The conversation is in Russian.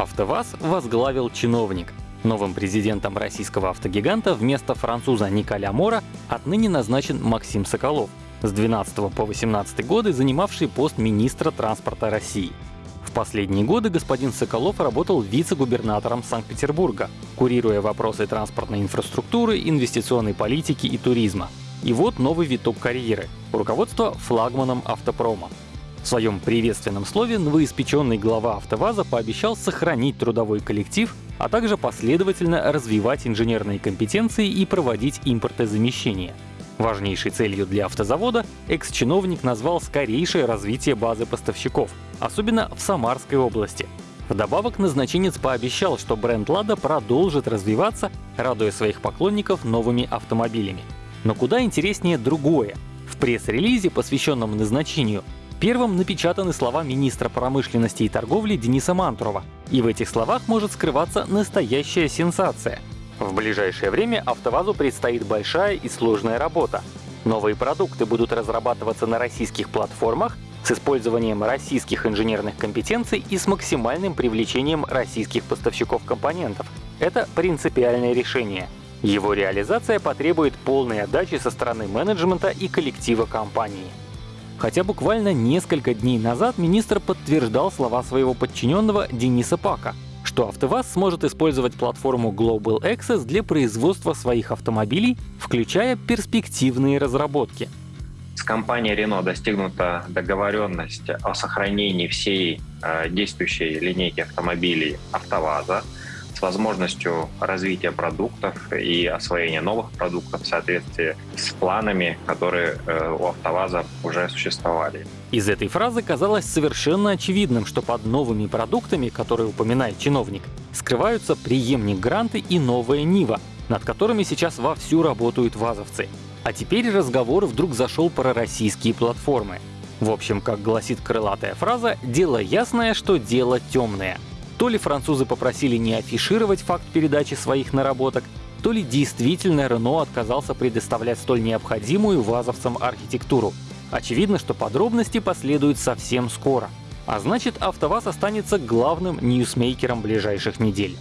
АвтоВАЗ возглавил чиновник. Новым президентом российского автогиганта вместо француза Николя Мора отныне назначен Максим Соколов, с 12 по 18 годы занимавший пост министра транспорта России. В последние годы господин Соколов работал вице-губернатором Санкт-Петербурга, курируя вопросы транспортной инфраструктуры, инвестиционной политики и туризма. И вот новый виток карьеры — руководство флагманом автопрома. В своем приветственном слове новоиспеченный глава АвтоВАЗа пообещал сохранить трудовой коллектив, а также последовательно развивать инженерные компетенции и проводить импортозамещение. Важнейшей целью для автозавода экс-чиновник назвал скорейшее развитие базы поставщиков, особенно в Самарской области. Вдобавок назначенец пообещал, что бренд «Лада» продолжит развиваться, радуя своих поклонников новыми автомобилями. Но куда интереснее другое. В пресс-релизе, посвященном назначению, первым напечатаны слова министра промышленности и торговли Дениса Мантурова. И в этих словах может скрываться настоящая сенсация. В ближайшее время АвтоВАЗу предстоит большая и сложная работа. Новые продукты будут разрабатываться на российских платформах с использованием российских инженерных компетенций и с максимальным привлечением российских поставщиков компонентов. Это принципиальное решение — его реализация потребует полной отдачи со стороны менеджмента и коллектива компании. Хотя буквально несколько дней назад министр подтверждал слова своего подчиненного Дениса Пака, что АвтоВАЗ сможет использовать платформу Global Access для производства своих автомобилей, включая перспективные разработки. С компанией Renault достигнута договоренность о сохранении всей э, действующей линейки автомобилей АвтоВАЗа, с возможностью развития продуктов и освоения новых продуктов в соответствии с планами, которые э, у АвтоВАЗа уже существовали. Из этой фразы казалось совершенно очевидным, что под новыми продуктами, которые упоминает чиновник, скрываются преемник Гранты и новая Нива, над которыми сейчас вовсю работают вазовцы. А теперь разговор вдруг зашел про российские платформы. В общем, как гласит крылатая фраза, дело ясное, что дело темное — то ли французы попросили не афишировать факт передачи своих наработок, то ли действительно Рено отказался предоставлять столь необходимую вазовцам архитектуру. Очевидно, что подробности последуют совсем скоро. А значит, АвтоВАЗ останется главным ньюсмейкером ближайших недель.